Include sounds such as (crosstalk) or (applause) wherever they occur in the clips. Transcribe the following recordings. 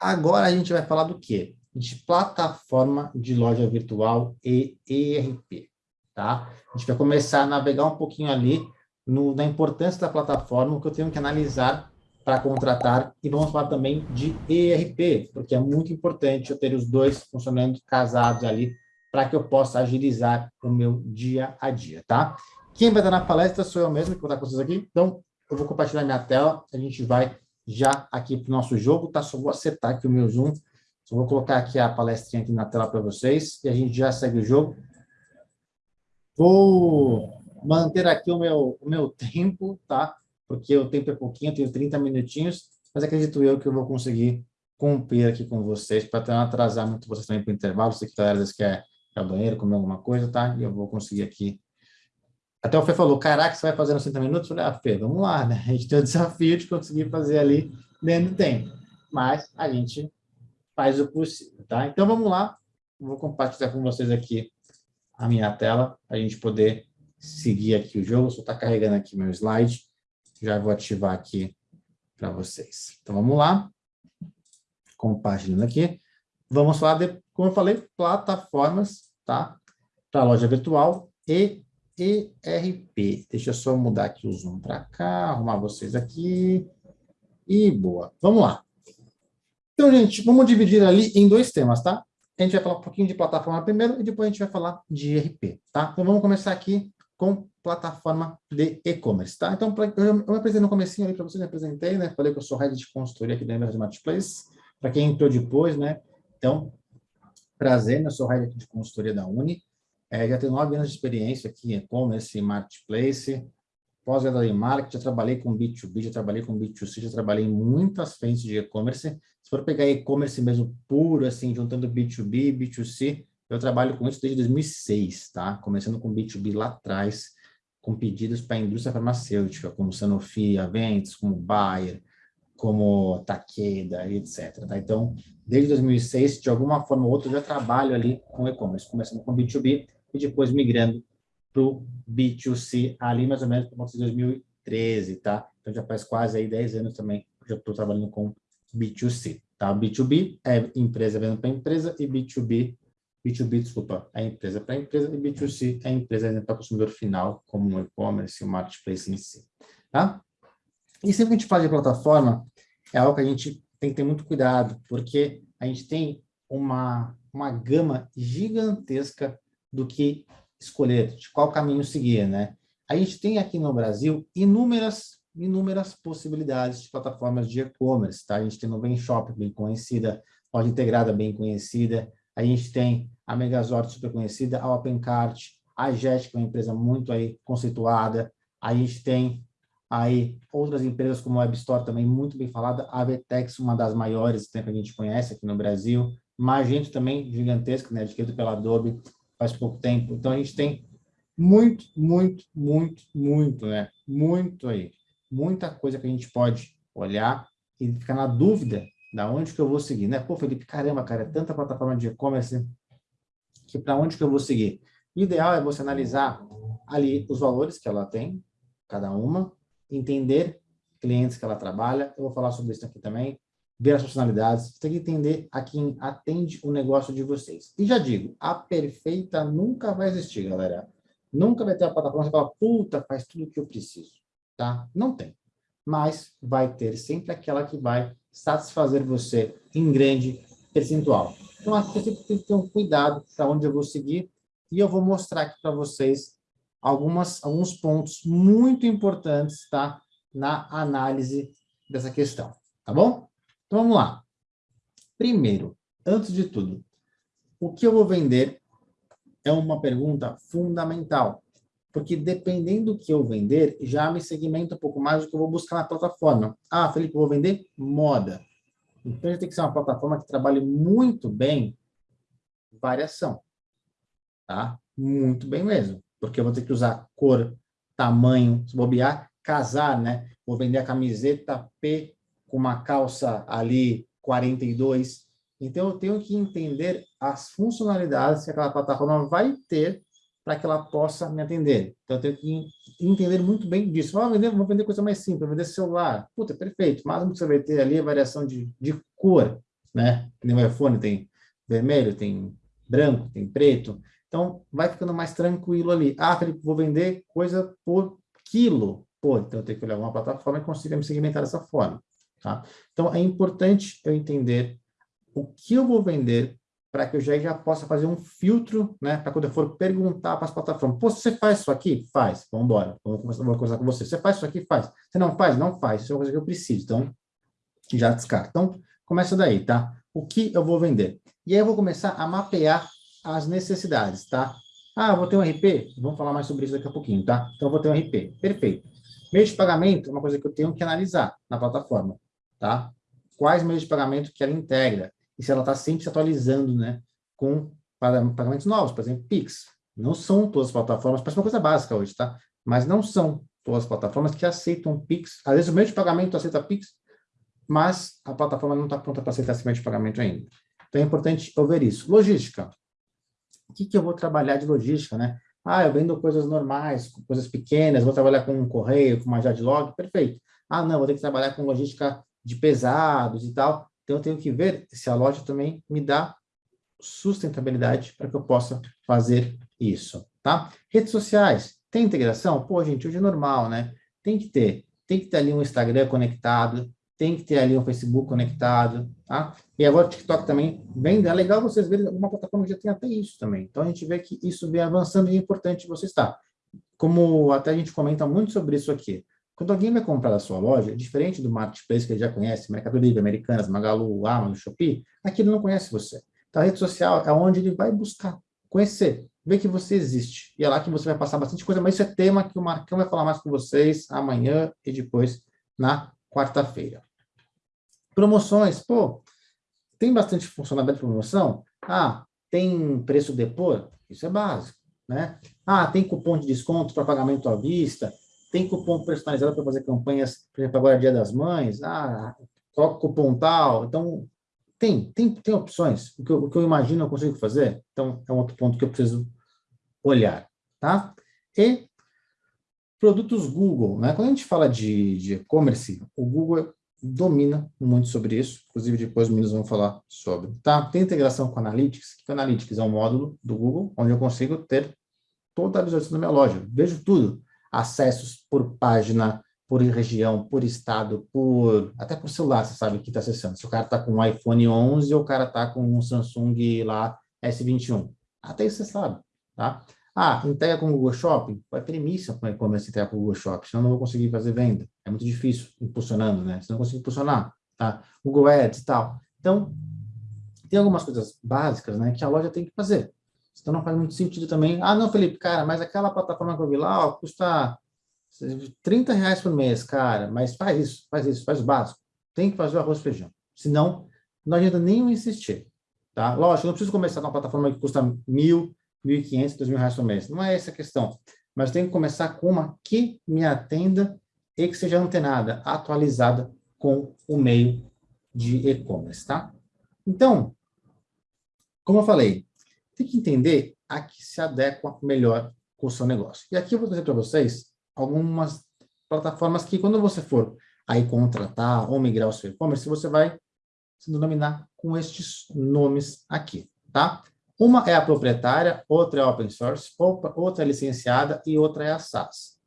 Agora a gente vai falar do quê? De plataforma de loja virtual e ERP, tá? A gente vai começar a navegar um pouquinho ali no, na importância da plataforma, o que eu tenho que analisar para contratar, e vamos falar também de ERP, porque é muito importante eu ter os dois funcionando casados ali, para que eu possa agilizar o meu dia a dia, tá? Quem vai estar na palestra sou eu mesmo, que vou estar com vocês aqui, então eu vou compartilhar minha tela, a gente vai já aqui para o nosso jogo, tá? Só vou acertar aqui o meu Zoom, só vou colocar aqui a palestrinha aqui na tela para vocês, e a gente já segue o jogo. Vou manter aqui o meu, o meu (laughs) tempo, tá? Porque o tempo é pouquinho, tenho 30 minutinhos, mas acredito eu que eu vou conseguir cumprir aqui com vocês, para não atrasar muito vocês também para o intervalo, se que às vezes quer ir ao banheiro, comer alguma coisa, tá? E eu vou conseguir aqui até o Fê falou, caraca, você vai fazer nos 30 minutos? Eu falei, ah, Fê, vamos lá, né? A gente tem o desafio de conseguir fazer ali dentro do tempo. Mas a gente faz o possível, tá? Então, vamos lá. Vou compartilhar com vocês aqui a minha tela, para a gente poder seguir aqui o jogo. Só está carregando aqui meu slide. Já vou ativar aqui para vocês. Então, vamos lá. Compartilhando aqui. Vamos falar de, como eu falei, plataformas, tá? Para loja virtual e ERP. Deixa eu só mudar aqui o zoom para cá, arrumar vocês aqui. E boa. Vamos lá. Então, gente, vamos dividir ali em dois temas, tá? A gente vai falar um pouquinho de plataforma primeiro e depois a gente vai falar de ERP, tá? Então, vamos começar aqui com plataforma de e-commerce, tá? Então, eu, eu me apresentei no comecinho ali para vocês, me apresentei, né? Falei que eu sou head de consultoria aqui da Emerald Marketplace. Para quem entrou depois, né? Então, prazer, né? eu sou head de consultoria da Uni. É, já tenho nove anos de experiência aqui em e-commerce, marketplace, pós-graduação em marketing, já trabalhei com B2B, já trabalhei com B2C, já trabalhei em muitas frentes de e-commerce. Se for pegar e-commerce mesmo puro, assim, juntando B2B e B2C, eu trabalho com isso desde 2006, tá? Começando com B2B lá atrás, com pedidos para a indústria farmacêutica, como Sanofi, Aventis, como Bayer, como Takeda, etc. Tá? Então, desde 2006, de alguma forma ou outra, eu já trabalho ali com e-commerce, começando com B2B, e depois migrando para o B2C, ali mais ou menos por volta de 2013, tá? Então já faz quase aí 10 anos também que eu estou trabalhando com B2C, tá? B2B é empresa vendendo para empresa e B2B, B2B, desculpa, é empresa para empresa e B2C é empresa vendendo para consumidor final, como o e-commerce e o marketplace em si, tá? E sempre que a gente fala de plataforma, é algo que a gente tem que ter muito cuidado, porque a gente tem uma, uma gama gigantesca do que escolher, de qual caminho seguir, né? A gente tem aqui no Brasil inúmeras, inúmeras possibilidades de plataformas de e-commerce, tá? A gente tem Bem Shop, bem conhecida, loja integrada, bem conhecida, a gente tem a Megazord, super conhecida, a Opencart, a Jet, que é uma empresa muito aí conceituada, a gente tem aí outras empresas como a WebStore também muito bem falada, a Vetex, uma das maiores que a gente conhece aqui no Brasil, Magento também gigantesco, né, adquirido pela Adobe, faz pouco tempo. Então, a gente tem muito, muito, muito, muito, né? Muito aí. Muita coisa que a gente pode olhar e ficar na dúvida da onde que eu vou seguir, né? Pô, Felipe, caramba, cara, é tanta plataforma de e-commerce que para onde que eu vou seguir? O ideal é você analisar ali os valores que ela tem, cada uma, entender clientes que ela trabalha, eu vou falar sobre isso aqui também, ver as funcionalidades, você tem que entender a quem atende o negócio de vocês. E já digo, a perfeita nunca vai existir, galera. Nunca vai ter a plataforma que fala, puta, faz tudo o que eu preciso, tá? Não tem. Mas vai ter sempre aquela que vai satisfazer você em grande percentual. Então, aqui você tem que ter um cuidado para onde eu vou seguir e eu vou mostrar aqui para vocês algumas, alguns pontos muito importantes, tá? Na análise dessa questão, tá bom? Então, vamos lá. Primeiro, antes de tudo, o que eu vou vender é uma pergunta fundamental, porque dependendo do que eu vender, já me segmenta um pouco mais do que eu vou buscar na plataforma. Ah, Felipe, eu vou vender moda. Então, tem que ser uma plataforma que trabalhe muito bem variação, tá? Muito bem mesmo, porque eu vou ter que usar cor, tamanho, se bobear, casar, né? Vou vender a camiseta P com uma calça ali 42. Então, eu tenho que entender as funcionalidades que aquela plataforma vai ter para que ela possa me atender. Então, eu tenho que entender muito bem disso. Ah, vender, vou vender coisa mais simples, vou vender celular. Puta, perfeito. Mas o que você vai ter ali é variação de, de cor. né? No iPhone tem vermelho, tem branco, tem preto. Então, vai ficando mais tranquilo ali. Ah, Felipe, vou vender coisa por quilo. Pô, então eu tenho que olhar uma plataforma e consiga me segmentar dessa forma. Tá? Então, é importante eu entender o que eu vou vender para que eu já, já possa fazer um filtro, né? Para quando eu for perguntar para as plataformas, pô, você faz isso aqui? Faz. Vamos embora. Vamos começar, vou conversar com você. Você faz isso aqui? Faz. Você não faz? Não faz. Isso é uma coisa que eu preciso. Então, já descarta. Então, começa daí, tá? O que eu vou vender? E aí eu vou começar a mapear as necessidades, tá? Ah, vou ter um RP? Vamos falar mais sobre isso daqui a pouquinho, tá? Então, eu vou ter um RP. Perfeito. Meio de pagamento é uma coisa que eu tenho que analisar na plataforma, tá? Quais meios de pagamento que ela integra? E se ela está sempre se atualizando, né? Com pagamentos novos, por exemplo, Pix. Não são todas as plataformas, parece uma coisa básica hoje, tá? Mas não são todas as plataformas que aceitam Pix. Às vezes o meio de pagamento aceita Pix, mas a plataforma não está pronta para aceitar esse meio de pagamento ainda. Então é importante eu ver isso. Logística. O que, que eu vou trabalhar de logística, né? Ah, eu vendo coisas normais, coisas pequenas, vou trabalhar com um correio, com uma Jadlog, perfeito. Ah, não, vou ter que trabalhar com logística de pesados e tal. Então, eu tenho que ver se a loja também me dá sustentabilidade para que eu possa fazer isso, tá? Redes sociais, tem integração? Pô, gente, hoje é normal, né? Tem que ter. Tem que ter ali um Instagram conectado, tem que ter ali um Facebook conectado, tá? E agora o TikTok também vem, é legal vocês verem, alguma plataforma já tem até isso também. Então, a gente vê que isso vem avançando e é importante você estar. Como até a gente comenta muito sobre isso aqui, quando alguém vai comprar da sua loja, diferente do marketplace que ele já conhece, Mercado Livre, Americanas, Magalu, Amazon, Shopee, aqui ele não conhece você. Então, a rede social é onde ele vai buscar, conhecer, ver que você existe. E é lá que você vai passar bastante coisa, mas isso é tema que o Marcão vai falar mais com vocês amanhã e depois na quarta-feira. Promoções, pô, tem bastante funcionalidade de promoção? Ah, tem preço depor? Isso é básico, né? Ah, tem cupom de desconto para pagamento à vista? Tem cupom personalizado para fazer campanhas, por exemplo, agora é Dia das Mães? Ah, coloca cupom tal. Então, tem, tem, tem opções. O que, eu, o que eu imagino eu consigo fazer. Então, é um outro ponto que eu preciso olhar, tá? E produtos Google, né? Quando a gente fala de e-commerce, o Google domina muito sobre isso, inclusive depois os meninos vão falar sobre. Tá? Tem integração com Analytics, que o Analytics é um módulo do Google, onde eu consigo ter toda a visualização da minha loja, vejo tudo, acessos por página, por região, por estado, por até por celular, você sabe que está acessando. Se o cara está com um iPhone 11 ou o cara está com um Samsung lá S21. Até isso você sabe, tá? Ah, entrega com o Google Shopping? Vai premissa para e-commerce entregar com o Google Shopping, senão não vou conseguir fazer venda. É muito difícil impulsionando, né? Senão não consigo impulsionar, tá? Google Ads e tal. Então, tem algumas coisas básicas, né, que a loja tem que fazer. Então não faz muito sentido também. Ah, não, Felipe, cara, mas aquela plataforma que eu vi lá, ó, custa 30 reais por mês, cara, mas faz isso, faz isso, faz o básico. Tem que fazer o arroz e feijão. Senão, não adianta nem insistir, tá? Lógico, não preciso começar numa plataforma que custa mil, 1.500, 2.000 reais por mês. Não é essa a questão. Mas tem que começar com uma que me atenda e que seja antenada, atualizada com o meio de e-commerce, tá? Então, como eu falei, tem que entender a que se adequa melhor com o seu negócio. E aqui eu vou trazer para vocês algumas plataformas que quando você for aí contratar ou migrar o seu e-commerce, você vai se denominar com estes nomes aqui, tá? Uma é a proprietária, outra é open source, outra é licenciada e outra é a SaaS.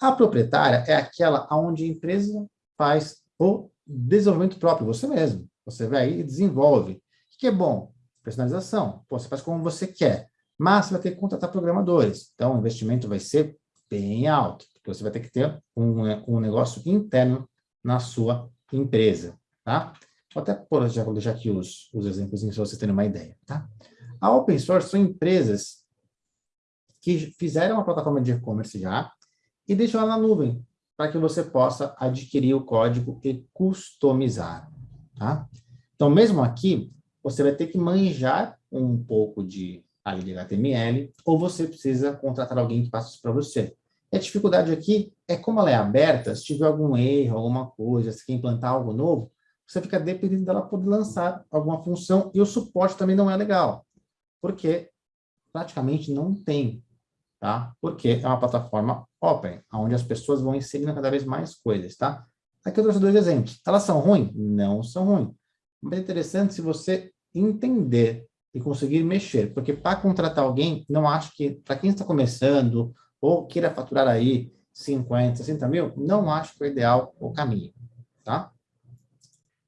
A proprietária é aquela onde a empresa faz o desenvolvimento próprio, você mesmo. Você vai aí e desenvolve. O que é bom? Personalização. Pô, você faz como você quer. Mas você vai ter que contratar programadores. Então, o investimento vai ser bem alto, porque você vai ter que ter um, um negócio interno na sua empresa, tá? Vou até pôr, já vou deixar aqui os, os exemplos para vocês terem uma ideia, tá? A open source são empresas que fizeram uma plataforma de e-commerce já e deixam ela na nuvem, para que você possa adquirir o código e customizar. Tá? Então, mesmo aqui, você vai ter que manjar um pouco de, de HTML, ou você precisa contratar alguém que faça isso para você. E a dificuldade aqui é como ela é aberta, se tiver algum erro, alguma coisa, se quer implantar algo novo, você fica dependendo dela poder lançar alguma função, e o suporte também não é legal porque praticamente não tem, tá? Porque é uma plataforma open, onde as pessoas vão inserindo cada vez mais coisas, tá? Aqui eu trouxe dois exemplos. Elas são ruins? Não são ruins. Mas é interessante se você entender e conseguir mexer, porque para contratar alguém, não acho que, para quem está começando, ou queira faturar aí 50, 60 mil, não acho que é o ideal o caminho, tá?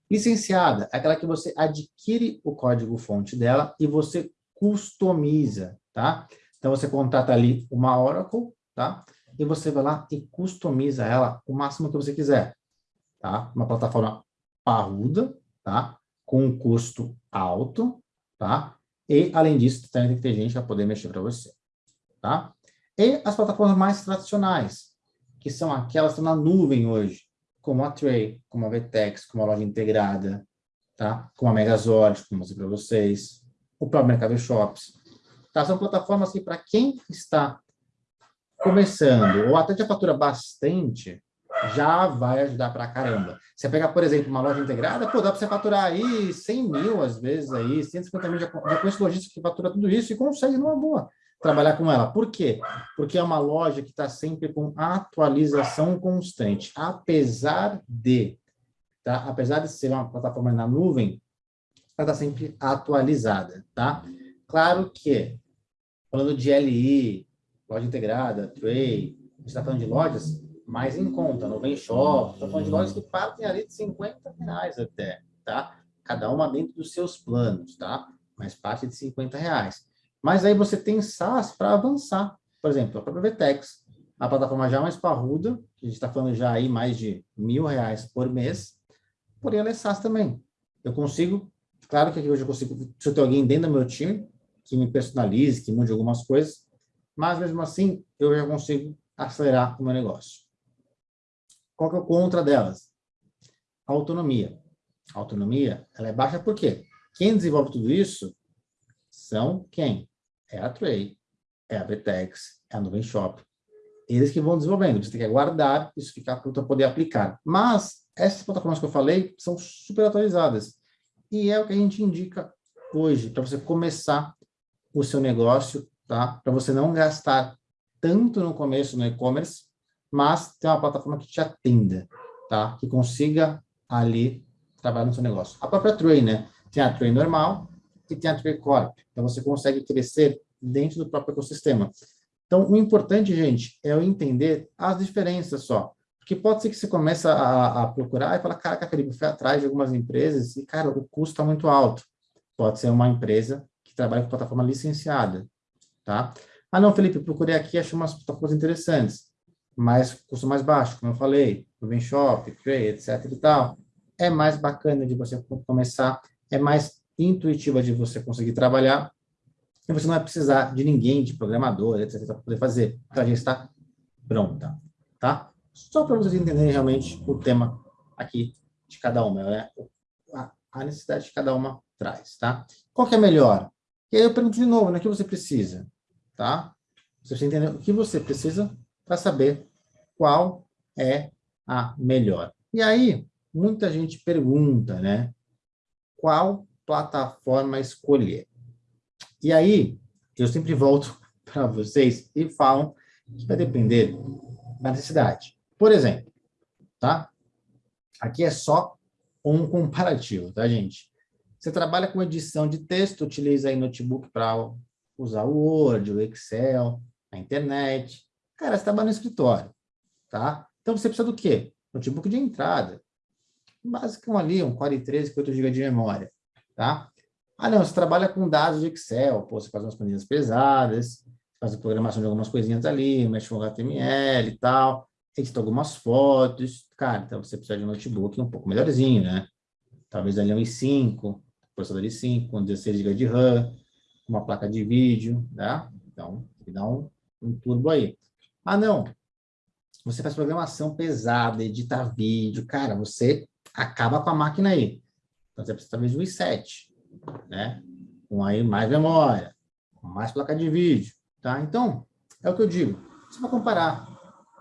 Licenciada, é aquela que você adquire o código-fonte dela e você customiza, tá? Então, você contrata ali uma Oracle, tá? E você vai lá e customiza ela o máximo que você quiser, tá? Uma plataforma parruda, tá? Com um custo alto, tá? E, além disso, também tem que ter gente para poder mexer para você, tá? E as plataformas mais tradicionais, que são aquelas que estão na nuvem hoje, como a Tray, como a Vtex, como a loja integrada, tá? como a Megazord, como eu mostrei para vocês, o próprio Mercado Shops. Tá? São plataformas que, para quem está começando, ou até já fatura bastante, já vai ajudar para caramba. Você pegar, por exemplo, uma loja integrada, pô, dá para você faturar aí 100 mil, às vezes, aí, 150 mil, já, já conheço lojista que fatura tudo isso e consegue numa boa trabalhar com ela. Por quê? Porque é uma loja que está sempre com atualização constante. Apesar de, tá? apesar de ser uma plataforma na nuvem, ela está sempre atualizada, tá? Claro que, falando de LI, loja integrada, Tray, a gente está falando de lojas mais em conta, no Vem Shop, está falando de lojas que partem ali de 50 reais até, tá? Cada uma dentro dos seus planos, tá? Mas parte de 50 reais. Mas aí você tem SaaS para avançar. Por exemplo, a própria Vtex, a plataforma já mais parruda, que a gente está falando já aí mais de mil reais por mês, porém ela é SaaS também. Eu consigo, claro que hoje eu consigo, se eu tenho alguém dentro do meu time, que me personalize, que mude algumas coisas, mas mesmo assim eu já consigo acelerar o meu negócio. Qual que é o contra delas? A autonomia. A autonomia, ela é baixa por quê? Quem desenvolve tudo isso são quem? é a Tray, é a Betex, é a Nuvem Shop. Eles que vão desenvolvendo. Você tem que aguardar isso ficar pronto para poder aplicar. Mas essas plataformas que eu falei são super atualizadas. E é o que a gente indica hoje, para você começar o seu negócio, tá? Para você não gastar tanto no começo no e-commerce, mas ter uma plataforma que te atenda, tá? Que consiga ali trabalhar no seu negócio. A própria Tray, né? Tem a Tray normal, que tem a Tricorp. Então, você consegue crescer dentro do próprio ecossistema. Então, o importante, gente, é eu entender as diferenças só. Porque pode ser que você comece a, a procurar e fala, caraca, Felipe, fui atrás de algumas empresas e, cara, o custo está muito alto. Pode ser uma empresa que trabalha com plataforma licenciada, tá? Ah, não, Felipe, procurei aqui, achei umas plataformas interessantes, mas custo mais baixo, como eu falei, Ruben Shop, Cray, etc e tal. É mais bacana de você começar, é mais intuitiva de você conseguir trabalhar, e você não vai precisar de ninguém, de programador, etc., para poder fazer. Ela já está pronta, tá? Só para vocês entenderem realmente o tema aqui de cada uma, né? A necessidade de cada uma traz, tá? Qual que é melhor? E aí eu pergunto de novo, né? O que você precisa, tá? Você entender o que você precisa para saber qual é a melhor. E aí, muita gente pergunta, né? Qual plataforma escolher. E aí, eu sempre volto (laughs) para vocês e falam que vai depender da necessidade. Por exemplo, tá? Aqui é só um (laughs) comparativo, tá, gente? Você trabalha com edição de texto, utiliza aí notebook para usar o Word, o Excel, a internet. Cara, você trabalha no escritório, tá? Então, você precisa do quê? Notebook de entrada. Básico ali, um Core 13 com 8 GB de memória tá? Ah, não, você trabalha com dados de Excel, pô, você faz umas planilhas pesadas, faz a programação de algumas coisinhas ali, mexe com HTML e tal, edita algumas fotos, cara, então você precisa de um notebook um pouco melhorzinho, né? Talvez ali um i5, processador i5, com 16 GB de RAM, uma placa de vídeo, tá? Então, dá um, um turbo aí. Ah, não, você faz programação pesada, edita vídeo, cara, você acaba com a máquina aí. Então, você precisa talvez um i7, né? Com aí mais memória, com mais placa de vídeo, tá? Então, é o que eu digo. Você vai comparar.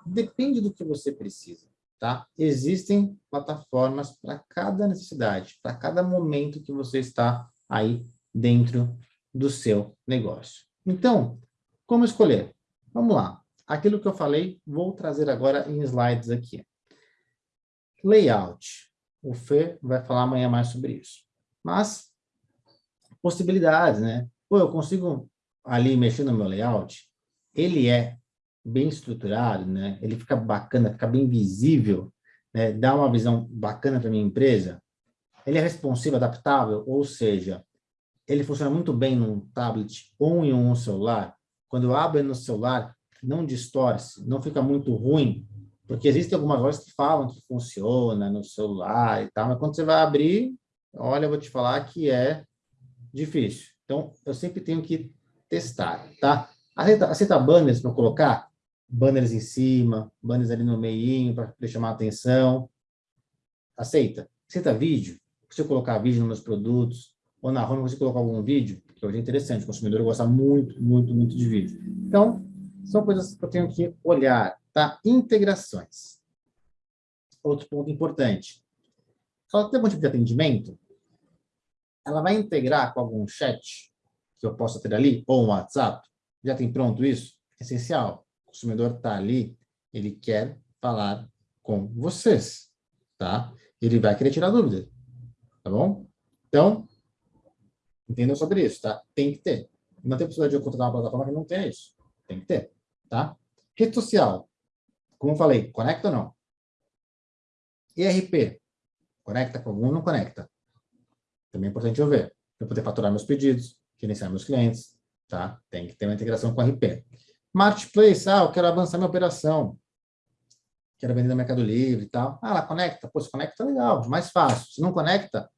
Depende do que você precisa, tá? Existem plataformas para cada necessidade, para cada momento que você está aí dentro do seu negócio. Então, como escolher? Vamos lá. Aquilo que eu falei, vou trazer agora em slides aqui. Layout. O Fê vai falar amanhã mais sobre isso. Mas, possibilidades, né? Pô, eu consigo ali mexer no meu layout, ele é bem estruturado, né? Ele fica bacana, fica bem visível, né? Dá uma visão bacana para minha empresa. Ele é responsivo, adaptável, ou seja, ele funciona muito bem num tablet ou em um celular. Quando eu abro no celular, não distorce, não fica muito ruim, porque existem algumas lojas que falam que funciona no celular e tal, mas quando você vai abrir, olha, eu vou te falar que é difícil. Então, eu sempre tenho que testar, tá? Aceita, aceita banners para colocar? Banners em cima, banners ali no meio para chamar a atenção. Aceita. Aceita vídeo? Se eu colocar vídeo nos meus produtos, ou na home você colocar algum vídeo, que hoje é interessante, o consumidor gosta muito, muito, muito de vídeo. Então, são coisas que eu tenho que olhar, tá? Integrações. Outro ponto importante. Ela tem algum tipo de atendimento, ela vai integrar com algum chat que eu possa ter ali, ou um WhatsApp, já tem pronto isso? Essencial. O consumidor está ali, ele quer falar com vocês, tá? Ele vai querer tirar dúvida, tá bom? Então, entendam sobre isso, tá? Tem que ter. Não tem possibilidade de eu contratar uma plataforma que não tenha isso. Tem que ter, tá? Rede social. Como falei, conecta ou não? ERP. Conecta com algum ou não conecta? Também é importante eu ver. Para poder faturar meus pedidos, gerenciar meus clientes, tá? Tem que ter uma integração com RP. Marketplace, ah, eu quero avançar minha operação. Quero vender no Mercado Livre e tal. Ah, ela conecta. Pô, se conecta, legal, mais fácil. Se não conecta,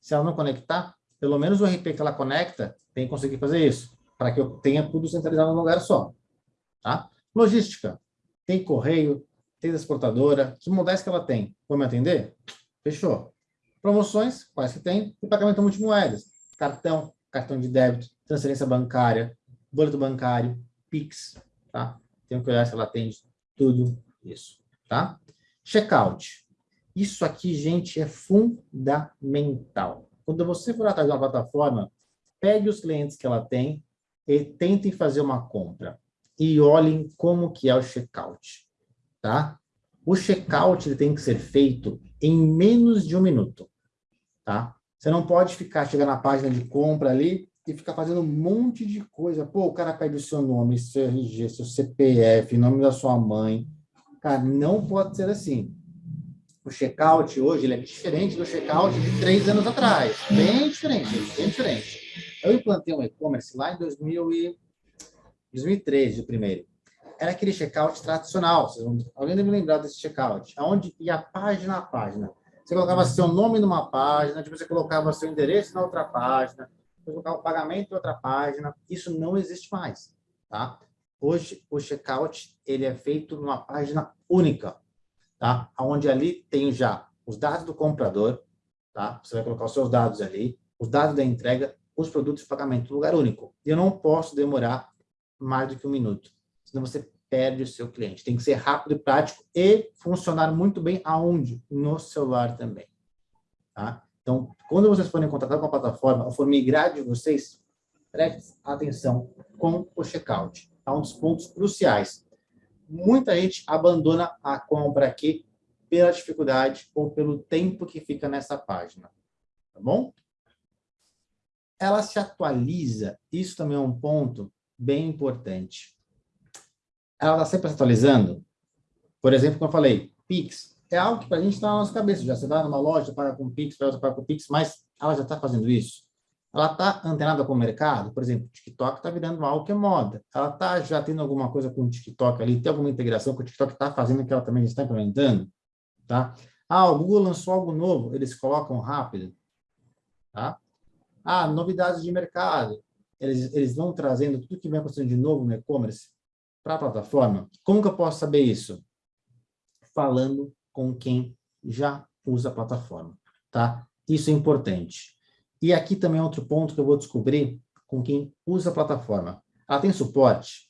se ela não conectar, pelo menos o RP que ela conecta tem que conseguir fazer isso, para que eu tenha tudo centralizado num lugar só. Tá? Logística. Tem correio, tem transportadora. Que modais que ela tem? Vou me atender? Fechou. Promoções, quais que tem? E pagamento multimoedas. Cartão, cartão de débito, transferência bancária, boleto bancário, Pix, tá? Tenho que olhar se ela atende tudo isso, tá? Checkout. Isso aqui, gente, é fundamental. Quando você for atrás de uma plataforma, pegue os clientes que ela tem e tentem fazer uma compra. E olhem como que é o checkout, tá? O checkout tem que ser feito em menos de um minuto, tá? Você não pode ficar chegando na página de compra ali e ficar fazendo um monte de coisa. Pô, o cara pede o seu nome, seu RG, seu CPF, nome da sua mãe. Cara, não pode ser assim. O checkout hoje ele é diferente do checkout de três anos atrás. Bem diferente, bem diferente. Eu implantei um e-commerce lá em 2000 e... 2013, o primeiro. Era aquele checkout tradicional. Vão... Alguém deve lembrar desse checkout. Onde ia página a página você colocava seu nome numa página, depois você colocava seu endereço na outra página, depois colocava o pagamento em outra página. Isso não existe mais, tá? Hoje, o checkout, ele é feito numa página única, tá? Onde ali tem já os dados do comprador, tá? Você vai colocar os seus dados ali, os dados da entrega, os produtos de pagamento, lugar único. E eu não posso demorar mais do que um minuto, senão você perde o seu cliente. Tem que ser rápido e prático e funcionar muito bem aonde? No celular também. Tá? Então, quando vocês forem contratar com a plataforma ou for migrar de vocês, preste atenção com o checkout. Tá? Um dos pontos cruciais. Muita gente abandona a compra aqui pela dificuldade ou pelo tempo que fica nessa página. Tá bom? Ela se atualiza. Isso também é um ponto bem importante ela está sempre atualizando. Por exemplo, como eu falei, Pix é algo que para a gente está na nossa cabeça. Já você vai numa loja, paga com Pix, paga com Pix, mas ela já está fazendo isso. Ela está antenada com o mercado, por exemplo, o TikTok está virando algo que é moda. Ela está já tendo alguma coisa com o TikTok ali, tem alguma integração que o TikTok está fazendo que ela também está implementando, tá? Ah, o Google lançou algo novo, eles colocam rápido, tá? Ah, novidades de mercado, eles, eles vão trazendo tudo que vem acontecendo de novo no e-commerce, para a plataforma. Como que eu posso saber isso? Falando com quem já usa a plataforma, tá? Isso é importante. E aqui também é outro ponto que eu vou descobrir com quem usa a plataforma. Ela tem suporte?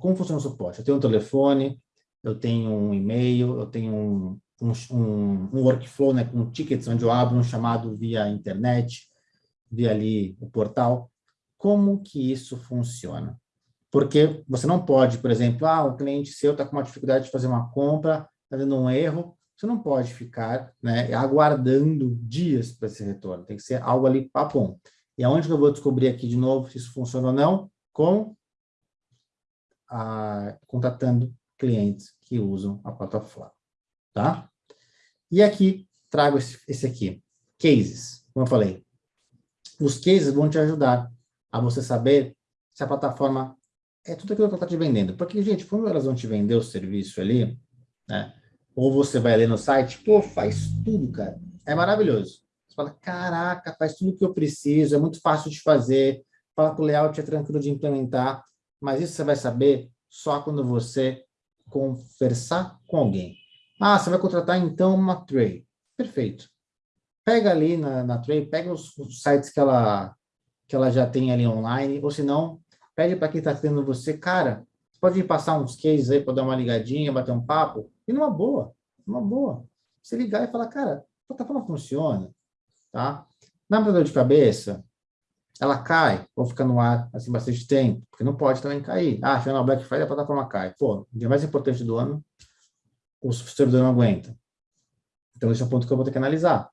Como funciona o suporte? Eu tenho um telefone, eu tenho um e-mail, eu tenho um, um, um, workflow né, com tickets onde eu abro um chamado via internet, via ali o portal. Como que isso funciona? Porque você não pode, por exemplo, ah, o cliente seu está com uma dificuldade de fazer uma compra, está dando um erro, você não pode ficar né, aguardando dias para esse retorno. Tem que ser algo ali papum. E aonde que eu vou descobrir aqui de novo se isso funciona ou não? Com a, contatando clientes que usam a plataforma, tá? E aqui, trago esse, esse aqui, cases, como eu falei. Os cases vão te ajudar a você saber se a plataforma é tudo aquilo que ela está te vendendo. Porque, gente, quando elas vão te vender o serviço ali, né? Ou você vai ler no site, pô, faz tudo, cara. É maravilhoso. Você fala, caraca, faz tudo que eu preciso, é muito fácil de fazer, fala que o layout é tranquilo de implementar, mas isso você vai saber só quando você conversar com alguém. Ah, você vai contratar então uma Tray. Perfeito. Pega ali na, na Tray, pega os, os, sites que ela, que ela já tem ali online, ou se não, pede para quem está tendo você, cara, você pode me passar uns cases aí para dar uma ligadinha, bater um papo? E numa boa, numa boa. Você ligar e falar, cara, a plataforma funciona, tá? Uma dor de cabeça, ela cai, ou fica no ar assim bastante tempo, porque não pode também cair. Ah, final Black Friday a plataforma cai. Pô, o dia mais importante do ano, o servidor não aguenta. Então, esse é o ponto que eu vou ter que analisar.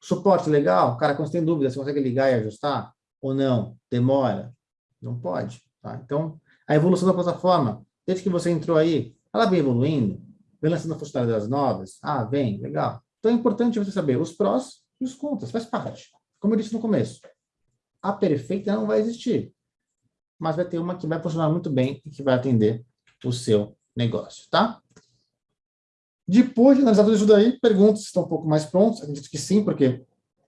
Suporte legal, cara, quando você tem dúvida, você consegue ligar e ajustar? Ou não? Demora? Não pode. Tá? Então, a evolução da plataforma, desde que você entrou aí, ela vem evoluindo, vem lançando funcionalidades novas. Ah, vem, legal. Então, é importante você saber os prós e os contras, faz parte. Como eu disse no começo, a perfeita não vai existir, mas vai ter uma que vai funcionar muito bem e que vai atender o seu negócio, tá? Depois de analisar tudo isso daí, perguntas estão um pouco mais prontos. Acredito que sim, porque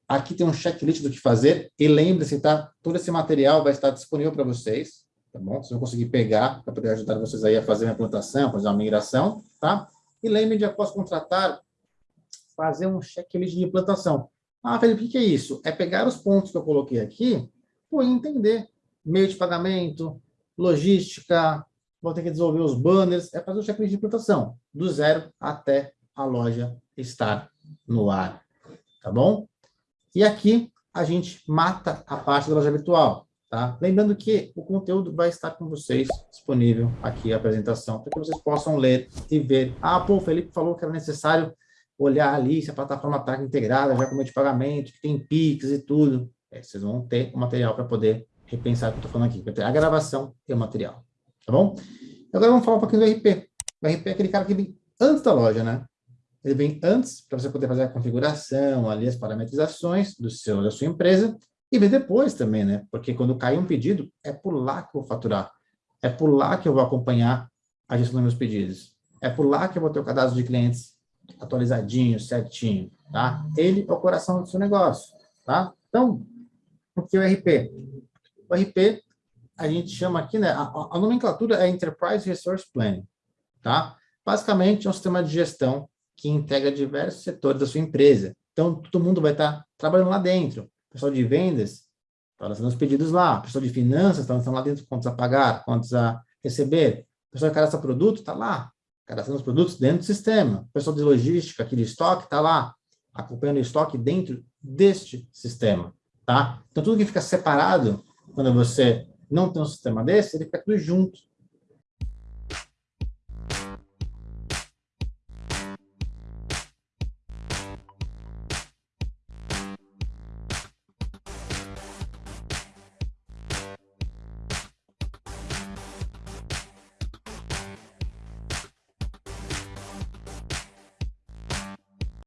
aqui tem um checklist do que fazer. E lembre-se, tá? Todo esse material vai estar disponível para vocês, tá bom? Vocês vão conseguir pegar para poder ajudar vocês aí a fazer uma implantação, fazer uma migração, tá? E lembre de, após contratar, fazer um checklist de implantação. Ah, Felipe, o que é isso? É pegar os pontos que eu coloquei aqui pô, e entender meio de pagamento, logística, vou ter que desenvolver os banners, é fazer o checklist de implantação, do zero até a loja estar no ar, tá bom? E aqui a gente mata a parte da loja virtual, tá? Lembrando que o conteúdo vai estar com vocês disponível aqui, a apresentação, para que vocês possam ler e ver. Ah, pô, o Felipe falou que era necessário olhar ali se a plataforma está integrada, já com meio de pagamento, que tem Pix e tudo. É, vocês vão ter o material para poder repensar o que eu estou falando aqui. Vai ter a gravação e o material. Tá bom? Agora vamos falar um pouquinho do RP. O RP é aquele cara que vem antes da loja, né? Ele vem antes para você poder fazer a configuração, ali as parametrizações do seu, da sua empresa, e vem depois também, né? Porque quando cai um pedido, é por lá que eu vou faturar. É por lá que eu vou acompanhar a gestão dos meus pedidos. É por lá que eu vou ter o cadastro de clientes atualizadinho, certinho, tá? Ele é o coração do seu negócio, tá? Então, o que é o RP? O RP, a gente chama aqui, né? A, a nomenclatura é Enterprise Resource Planning, tá? Basicamente, é um sistema de gestão que integra diversos setores da sua empresa. Então, todo mundo vai estar trabalhando lá dentro. O pessoal de vendas está lançando os pedidos lá. O pessoal de finanças está lançando lá dentro quantos a pagar, quantos a receber. O pessoal que cadastra produto está lá cadastrando os produtos dentro do sistema. O pessoal de logística, aqui de estoque, está lá, acompanhando o estoque dentro deste sistema, tá? Então, tudo que fica separado, quando você não tem um sistema desse, ele fica tudo junto